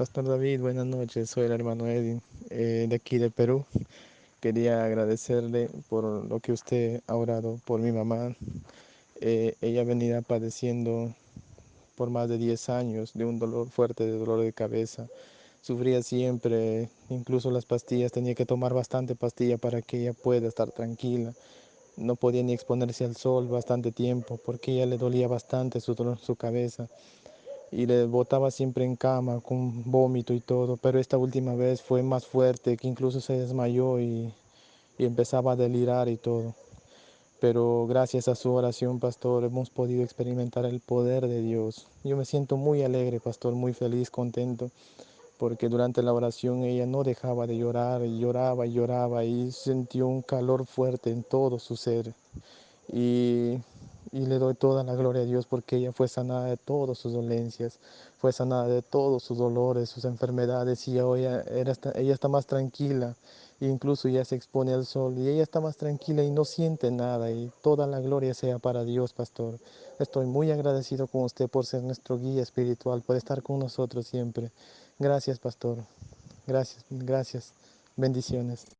Pastor David, buenas noches. Soy el hermano Edwin eh, de aquí de Perú. Quería agradecerle por lo que usted ha orado por mi mamá. Eh, ella venía padeciendo por más de 10 años de un dolor fuerte, de dolor de cabeza. Sufría siempre, incluso las pastillas, tenía que tomar bastante pastilla para que ella pueda estar tranquila. No podía ni exponerse al sol bastante tiempo porque ella le dolía bastante su, su cabeza y le botaba siempre en cama con vómito y todo, pero esta última vez fue más fuerte, que incluso se desmayó y, y empezaba a delirar y todo. Pero gracias a su oración, pastor, hemos podido experimentar el poder de Dios. Yo me siento muy alegre, pastor, muy feliz, contento, porque durante la oración ella no dejaba de llorar, y lloraba y lloraba y sintió un calor fuerte en todo su ser. Y y le doy toda la gloria a Dios porque ella fue sanada de todas sus dolencias, fue sanada de todos sus dolores, sus enfermedades y hoy ella, ella está más tranquila, incluso ya se expone al sol y ella está más tranquila y no siente nada y toda la gloria sea para Dios, pastor. Estoy muy agradecido con usted por ser nuestro guía espiritual, por estar con nosotros siempre. Gracias, pastor. Gracias, gracias. Bendiciones.